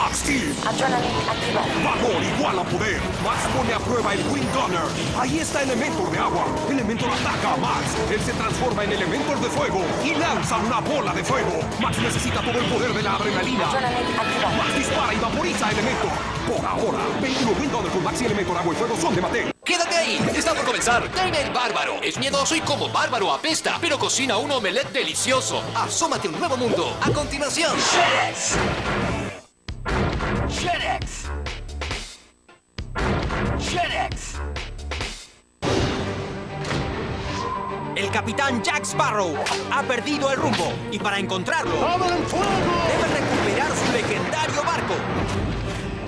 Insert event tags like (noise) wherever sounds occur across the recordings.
Max Steel. Adrenaline activado. Valor igual a poder. Max pone a prueba el Wind Gunner. Ahí está Elementor de agua. Elementor ataca a Max. Él se transforma en Elementor de fuego y lanza una bola de fuego. Max necesita todo el poder de la adrenalina. Adrenaline activado. Max dispara y vaporiza a Elementor. Por ahora, 21 Wind Gunner con Max y Elementor agua y fuego son de Mattel. ¡Quédate ahí! Está por comenzar. Dime el Bárbaro. Es miedoso y como bárbaro apesta, pero cocina un omelette delicioso. Asómate a un nuevo mundo. A continuación. FedEx. El capitán Jack Sparrow ha perdido el rumbo y para encontrarlo debe recuperar su legendario barco.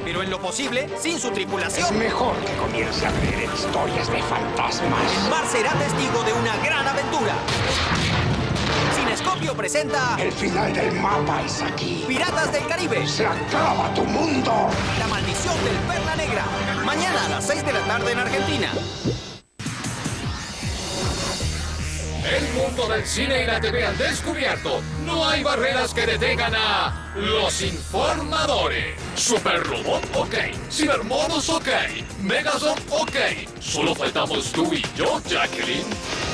Pero en lo posible, sin su tripulación, Mejor que comience a creer en historias de fantasmas. Mar será testigo de una gran aventura. Presenta El final del mapa es aquí. Piratas del Caribe, Se acaba tu mundo. la maldición del Perla Negra. Mañana a las 6 de la tarde en Argentina. El mundo del cine y la TV han descubierto. No hay barreras que detengan a los informadores. Super Robot, ok. Cibermonos, ok. Megazord, ok. Solo faltamos tú y yo, Jacqueline.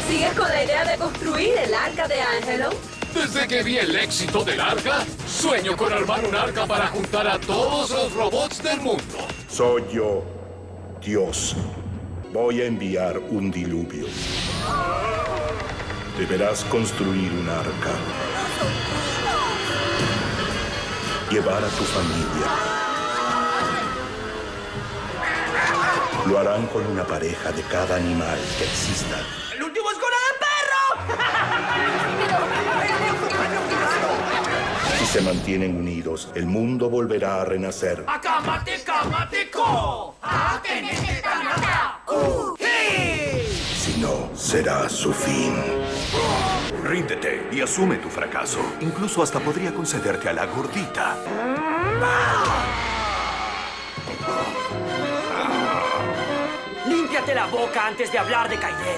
¿Sigues con la idea de construir el arca de Angelo? Desde que vi el éxito del arca, sueño con armar un arca para juntar a todos los robots del mundo. Soy yo, Dios. Voy a enviar un diluvio. Deberás construir un arca. Llevar a tu familia. Lo harán con una pareja de cada animal que exista. Se mantienen unidos, el mundo volverá a renacer. Si no, será su fin. Ríndete y asume tu fracaso. Incluso hasta podría concederte a la gordita. Límpiate la boca antes de hablar de Kaidel.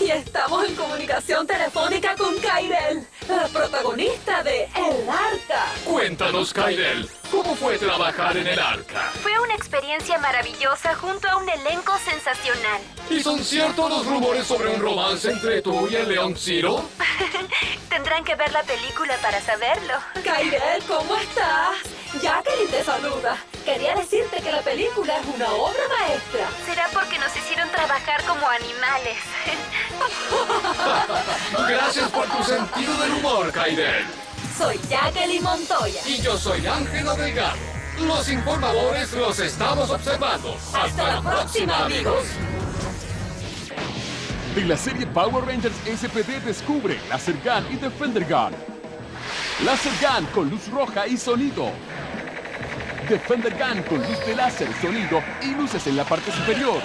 Y estamos en comunicación telefónica con Kairel, la protagonista de El Arca. Cuéntanos, Kaidel, ¿cómo fue trabajar en el arca? Fue una experiencia maravillosa junto a un elenco sensacional. ¿Y son ciertos los rumores sobre un romance entre tú y el León Ciro? (laughs) Tendrán que ver la película para saberlo. Kairel, ¿cómo estás? Jacqueline te saluda. Quería decirte que la película es una obra maestra. Será porque nos hicieron trabajar como animales. (laughs) Gracias por tu sentido del humor, Kaidel. Soy Jacqueline Montoya. Y yo soy Ángelo Delgado. Los informadores los estamos observando. Hasta, la próxima, amigos. De la serie Power Rangers SPD descubre Laser Gun y Defender Gun. Laser Gun con luz roja y sonido. Defender Gun con luz de láser, sonido y luces en la parte superior.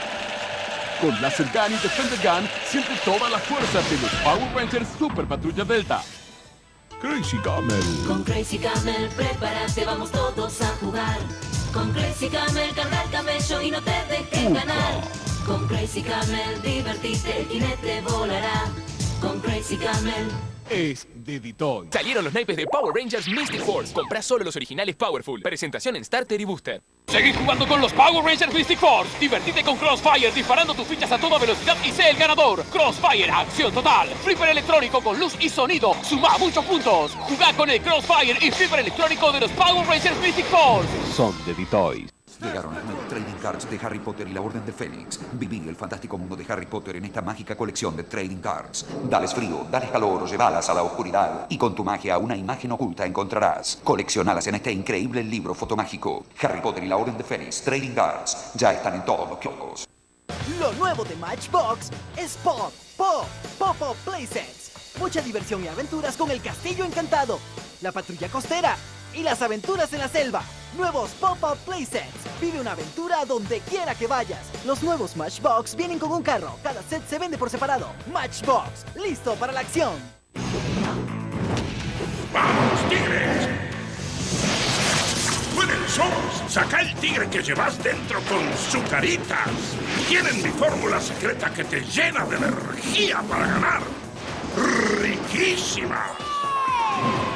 Con Laser Gun y Defender Gun siente toda la fuerza de los Power Rangers Super Patrulla Delta. Crazy Camel. Con Crazy Camel, prepárate, vamos todos a jugar. Con Crazy Camel, carga el camello y no te dejes ganar. Con Crazy Camel, divertite, el jinete volará. Con Crazy Camel. Es de Ditoy. Salieron los naipes de Power Rangers Mystic Force. Comprá solo los originales Powerful. Presentación en Starter y Booster. Seguí jugando con los Power Rangers Mystic Force. Divertite con Crossfire disparando tus fichas a toda velocidad y sé el ganador. Crossfire, acción total. Flipper electrónico con luz y sonido. Suma muchos puntos. Jugá con el Crossfire y Flipper electrónico de los Power Rangers Mystic Force. Son de Ditoy. Llegaron las nuevas trading cards de Harry Potter y la Orden de Fénix. Viví el fantástico mundo de Harry Potter en esta mágica colección de trading cards. Dales frío, dales calor llévalas a la oscuridad. Y con tu magia una imagen oculta encontrarás. Coleccionalas en este increíble libro fotomágico. Harry Potter y la Orden de Fénix Trading Cards ya están en todos los kioscos. Lo nuevo de Matchbox es Pop, Pop, Pop Pop Playsets. Mucha diversión y aventuras con el Castillo Encantado, la Patrulla Costera y las aventuras en la selva. Nuevos Pop Up Playsets. Vive una aventura donde quiera que vayas. Los nuevos Matchbox vienen con un carro. Cada set se vende por separado. Matchbox, listo para la acción. ¡Vamos, tigres! ¡Pueden somos! ¡Saca el tigre que llevas dentro con sucaritas! ¡Tienen mi fórmula secreta que te llena de energía para ganar! ¡Riquísima!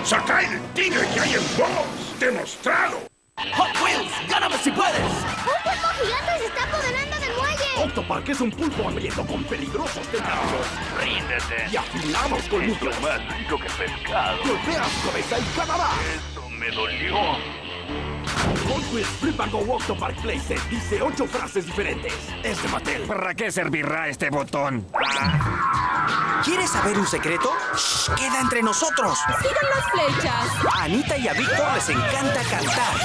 ¡Saca el tigre que hay en vos! ¡Demostrado! Hot Wheels, gáname si puedes. ¡Un pulpo gigante se está apoderando del muelle! Octopark es un pulpo hambriento con peligrosos tentáculos. Ríndete. Y afilados colmillos. Más rico que pescado. Golpea su cabeza y ganará. Eso me dolió. Hot Wheels Flip and Go Octopark Playset dice ocho frases diferentes. Es de Mattel. ¿Para qué servirá este botón? ¿Quieres saber un secreto? Shh, queda entre nosotros. ¡Sigan las flechas! A Anita y a Víctor les encanta cantar.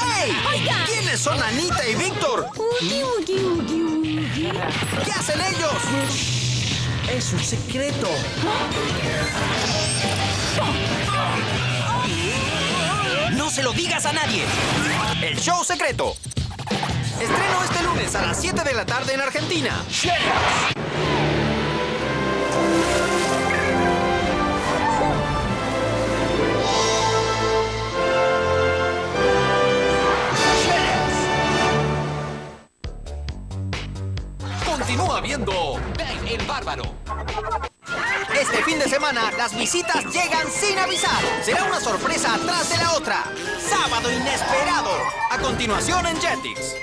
¡Hey! Oiga. ¿Quiénes son Anita y Víctor? ¿Qué hacen ellos? Es un secreto. No se lo digas a nadie. El show secreto. Estreno este lunes a las 7 de la tarde en Argentina. Continúa viendo Bárbaro. Este fin de semana, las visitas llegan sin avisar. Será una sorpresa atrás de la otra. Sábado inesperado. A continuación en Jetix.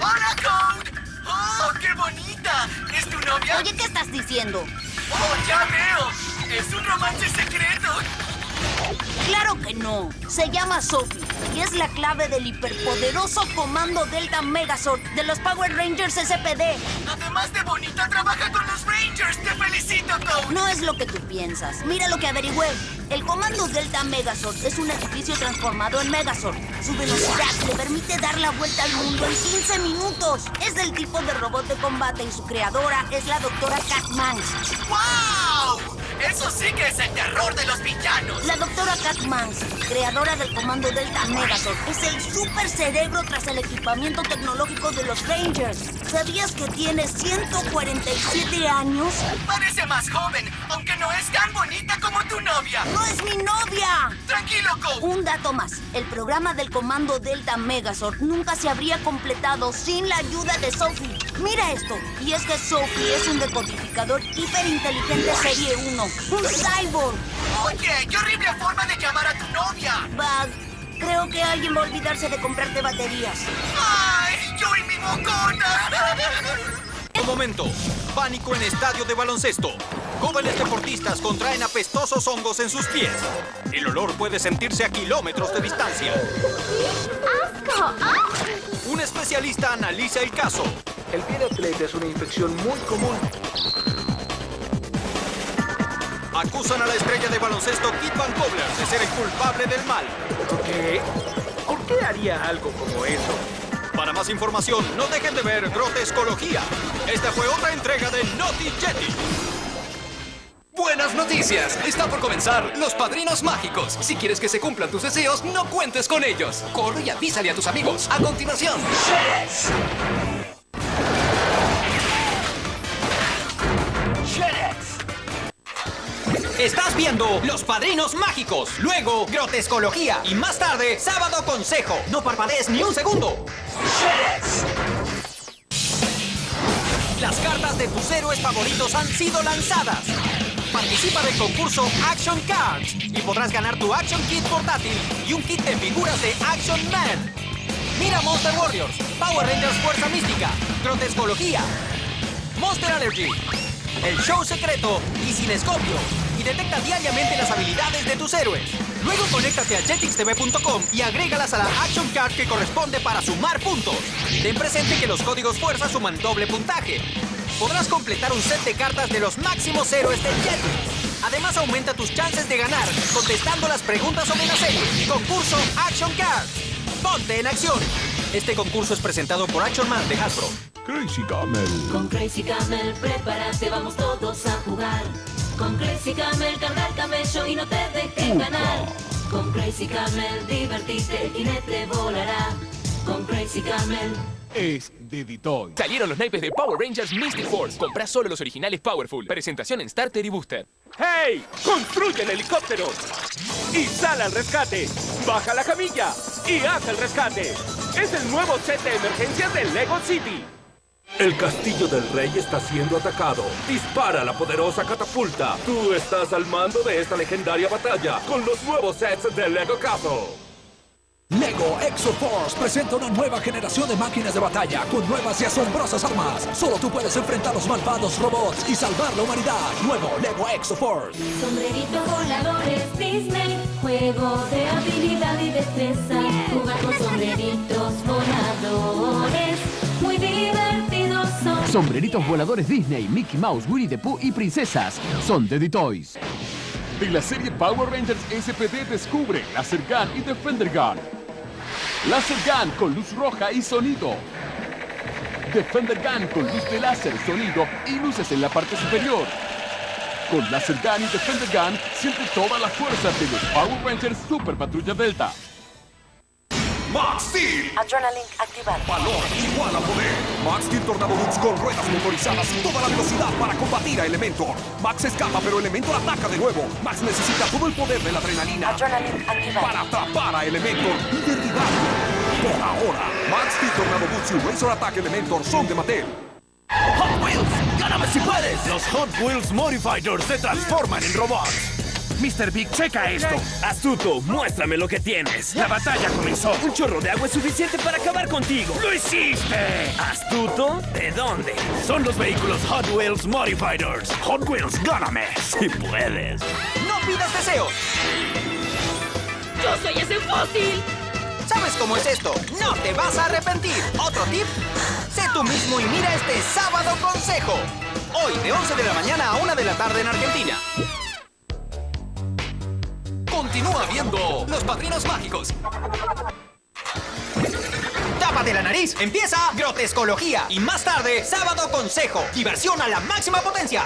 ¡Hola, Code! ¡Oh, qué bonita! ¿Es tu novia? Oye, ¿qué estás diciendo? ¡Oh, ya veo! ¡Es un romance secreto! Claro que no. Se llama Sophie y es la clave del hiperpoderoso comando Delta Megazord de los Power Rangers SPD. Además de bonita, trabaja con los Rangers. ¡Te felicito, Code! No es lo que tú piensas. Mira lo que averigüé. El comando Delta Megazord es un edificio transformado en Megazord. Su velocidad le permite dar la vuelta al mundo en 15 minutos. Es del tipo de robot de combate y su creadora es la doctora Kat Manx. ¡Wow! ¡Eso sí que es el terror de los villanos! La doctora Kat Manx, creadora del comando Delta Megazord, es el super cerebro tras el equipamiento tecnológico de los Rangers. ¿Sabías que tiene 147 años? Parece más joven, aunque no es tan bonita como tu novia. ¡No es mi novia! ¡Tranquilo, Code! Un dato más. El programa del comando Delta Megazord nunca se habría completado sin la ayuda de Sophie. Mira esto. Y es que Sophie es un decodificador hiperinteligente serie 1. Un cyborg. Oye, qué horrible forma de llamar a tu novia. Bug. Creo que alguien va a olvidarse de comprarte baterías. ¡Ay, yo y mi bocona! Un momento. Pánico en estadio de baloncesto. Jóvenes deportistas contraen apestosos hongos en sus pies. El olor puede sentirse a kilómetros de distancia. ¡Asco! ¡Ah! Un especialista analiza el caso. El pie de atleta es una infección muy común. Acusan a la estrella de baloncesto Kit Van Kobler de ser el culpable del mal. ¿Qué? ¿Por qué haría algo como eso? Para más información, no dejen de ver Grotescología. Esta fue otra entrega de Naughty Jetty. Buenas noticias. Está por comenzar Los Padrinos Mágicos. Si quieres que se cumplan tus deseos, no cuentes con ellos. Corre y avísale a tus amigos. A continuación. Estás viendo Los Padrinos Mágicos, luego Grotescología y más tarde Sábado Consejo. No parpadees ni un segundo. Las cartas de tus héroes favoritos han sido lanzadas. Participa del concurso Action Cards y podrás ganar tu Action Kit portátil y un kit de figuras de Action Man. Mira Monster Warriors, Power Rangers Fuerza Mística, Grotescología, Monster Allergy, el show secreto y Cinescopio. Y detecta diariamente las habilidades de tus héroes. Luego conéctate a jetixtv.com y agrégalas a la Action Card que corresponde para sumar puntos. Ten presente que los códigos fuerza suman doble puntaje. Podrás completar un set de cartas de los máximos héroes del Jetix. Además aumenta tus chances de ganar contestando las preguntas sobre la serie. Concurso Action Cards. Ponte en acción. Este concurso es presentado por Action Man de Hasbro. Crazy Camel. Con Crazy Camel, prepárate, vamos todos a jugar. Con Crazy Camel, carga el camello y no te dejes ganar. Con Crazy Camel, divertite, el jinete volará. con Crazy Camel. Es de Ditoy. Salieron los naipes de Power Rangers Mystic Force. Comprá solo los originales Powerful. Presentación en Starter y Booster. ¡Hey! ¡Construye el helicóptero! ¡Y sal al rescate! ¡Baja la camilla! ¡Y haz el rescate! Es el nuevo set de emergencias de Lego City. El castillo del rey está siendo atacado. Dispara la poderosa catapulta. Tú estás al mando de esta legendaria batalla con los nuevos sets de Lego Castle. Lego Exoforce presenta una nueva generación de máquinas de batalla con nuevas y asombrosas armas. Solo tú puedes enfrentar los malvados robots y salvar la humanidad. Nuevo Lego Exoforce. Sombreritos voladores Disney, juego de habilidad y destreza. Jugar con sombreritos Sombreritos voladores Disney, Mickey Mouse, Winnie the Pooh y princesas. Son de D-Toys. De la serie Power Rangers SPD descubre Laser Gun y Defender Gun. Laser Gun con luz roja y sonido. Defender Gun con luz de láser, sonido y luces en la parte superior. Con Laser Gun y Defender Gun siente toda la fuerza de los Power Rangers Super Patrulla Delta. Max Steel. Adrenaline activado. Valor igual a poder. Max Steel Tornado Boots con ruedas motorizadas y toda la velocidad para combatir a Elementor. Max escapa, pero Elementor ataca de nuevo. Max necesita todo el poder de la adrenalina Adrenaline activado. para atrapar a Elementor y derribarlo. Por ahora, Max Steel Tornado Boots y Razor Attack Elementor son de Mattel. ¡Hot Wheels! ¡Gáname si puedes! Los Hot Wheels Modifiers se transforman en robots. Mr. Big, checa esto. Astuto, muéstrame lo que tienes. La batalla comenzó. Un chorro de agua es suficiente para acabar contigo. ¡Lo hiciste! ¿Astuto? ¿De dónde? Son los vehículos Hot Wheels Modifiers. Hot Wheels, gáname si puedes. ¡No pidas deseos! ¡Yo soy ese fósil! ¿Sabes cómo es esto? ¡No te vas a arrepentir! ¿Otro tip? Sé tú mismo y mira este sábado consejo. Hoy de 11 de la mañana a 1 de la tarde en Argentina. Continúa viendo Los Padrinos Mágicos. Tápate la nariz. Empieza Grotescología. Y más tarde, Sábado Consejo. Diversión a la máxima potencia.